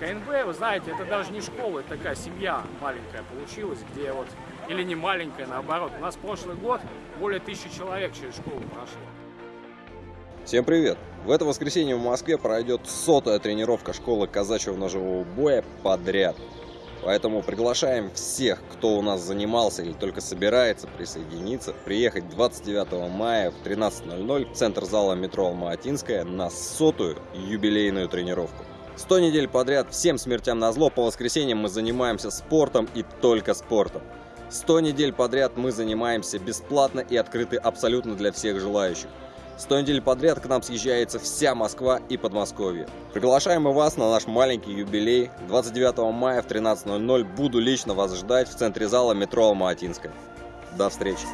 КНБ, вы знаете, это даже не школа, это такая семья маленькая получилась, где вот, или не маленькая, наоборот. У нас прошлый год более тысячи человек через школу прошло. Всем привет! В это воскресенье в Москве пройдет сотая тренировка школы казачьего ножевого боя подряд. Поэтому приглашаем всех, кто у нас занимался или только собирается присоединиться, приехать 29 мая в 13.00 в центр зала метро Алма-Атинская на сотую юбилейную тренировку. 100 недель подряд всем смертям на зло по воскресеньям мы занимаемся спортом и только спортом. 100 недель подряд мы занимаемся бесплатно и открыты абсолютно для всех желающих. 100 недель подряд к нам съезжается вся Москва и Подмосковье. Приглашаем и вас на наш маленький юбилей. 29 мая в 13.00 буду лично вас ждать в центре зала метро Алма-Атинская. До встречи!